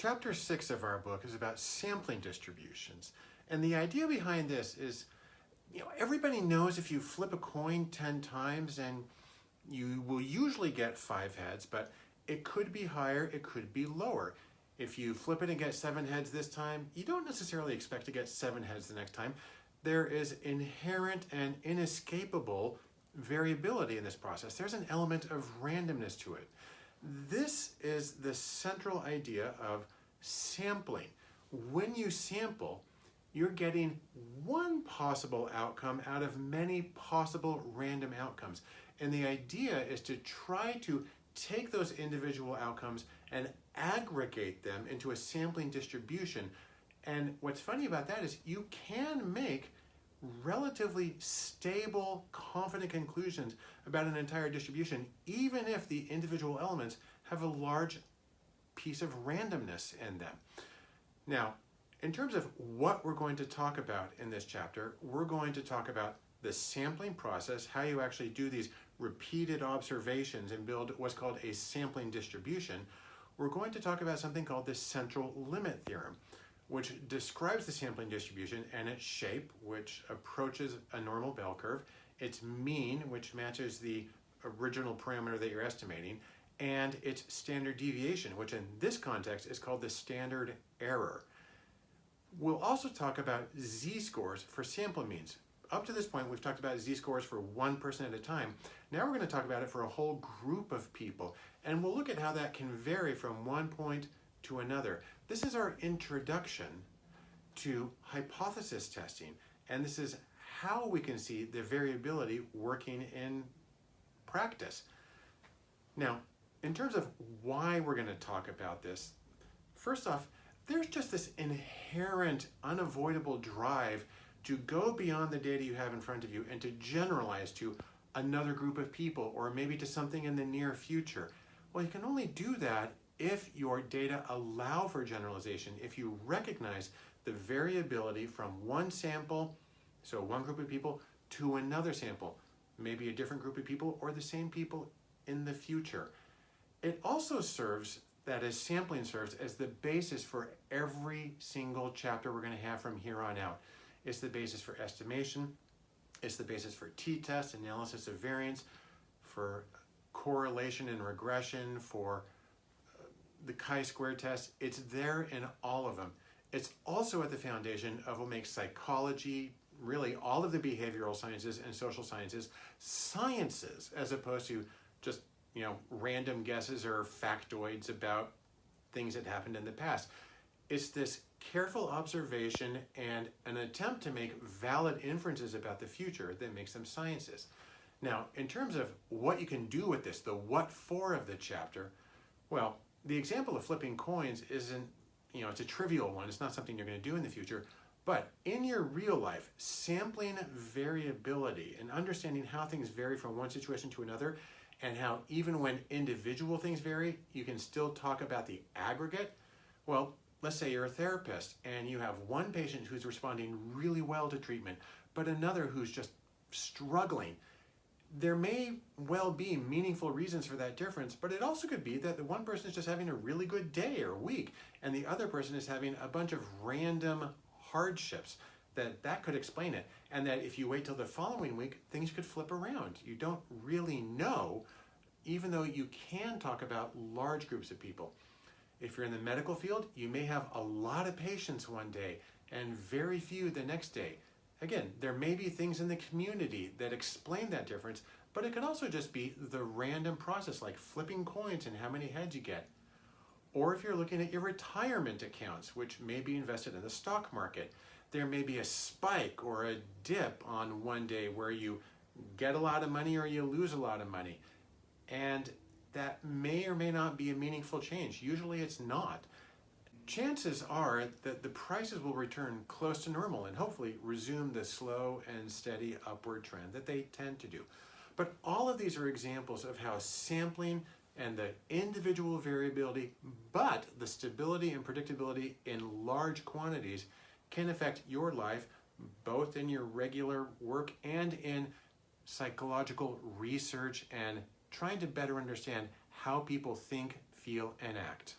Chapter 6 of our book is about sampling distributions. And the idea behind this is, you know, everybody knows if you flip a coin 10 times and you will usually get five heads, but it could be higher, it could be lower. If you flip it and get seven heads this time, you don't necessarily expect to get seven heads the next time. There is inherent and inescapable variability in this process. There's an element of randomness to it. This is the central idea of sampling. When you sample, you're getting one possible outcome out of many possible random outcomes. And the idea is to try to take those individual outcomes and aggregate them into a sampling distribution. And what's funny about that is you can make relatively stable, confident conclusions about an entire distribution, even if the individual elements have a large piece of randomness in them. Now, in terms of what we're going to talk about in this chapter, we're going to talk about the sampling process, how you actually do these repeated observations and build what's called a sampling distribution. We're going to talk about something called the central limit theorem which describes the sampling distribution and its shape, which approaches a normal bell curve, its mean, which matches the original parameter that you're estimating, and its standard deviation, which in this context is called the standard error. We'll also talk about z-scores for sample means. Up to this point, we've talked about z-scores for one person at a time. Now we're going to talk about it for a whole group of people, and we'll look at how that can vary from one point to another. This is our introduction to hypothesis testing, and this is how we can see the variability working in practice. Now, in terms of why we're going to talk about this, first off, there's just this inherent, unavoidable drive to go beyond the data you have in front of you and to generalize to another group of people or maybe to something in the near future. Well, you can only do that if your data allow for generalization, if you recognize the variability from one sample, so one group of people, to another sample, maybe a different group of people or the same people in the future. It also serves, that is sampling serves as the basis for every single chapter we're going to have from here on out. It's the basis for estimation, it's the basis for t-test, analysis of variance, for correlation and regression, for the chi-square test, it's there in all of them. It's also at the foundation of what makes psychology, really all of the behavioral sciences and social sciences, sciences, as opposed to just, you know, random guesses or factoids about things that happened in the past. It's this careful observation and an attempt to make valid inferences about the future that makes them sciences. Now, in terms of what you can do with this, the what for of the chapter, well, the example of flipping coins isn't, you know, it's a trivial one. It's not something you're going to do in the future. But in your real life, sampling variability and understanding how things vary from one situation to another and how even when individual things vary, you can still talk about the aggregate. Well, let's say you're a therapist and you have one patient who's responding really well to treatment, but another who's just struggling there may well be meaningful reasons for that difference, but it also could be that the one person is just having a really good day or week, and the other person is having a bunch of random hardships that that could explain it. And that if you wait till the following week, things could flip around. You don't really know, even though you can talk about large groups of people. If you're in the medical field, you may have a lot of patients one day and very few the next day. Again, there may be things in the community that explain that difference, but it could also just be the random process like flipping coins and how many heads you get. Or if you're looking at your retirement accounts, which may be invested in the stock market, there may be a spike or a dip on one day where you get a lot of money or you lose a lot of money. And that may or may not be a meaningful change. Usually it's not chances are that the prices will return close to normal and hopefully resume the slow and steady upward trend that they tend to do. But all of these are examples of how sampling and the individual variability, but the stability and predictability in large quantities can affect your life, both in your regular work and in psychological research and trying to better understand how people think, feel, and act.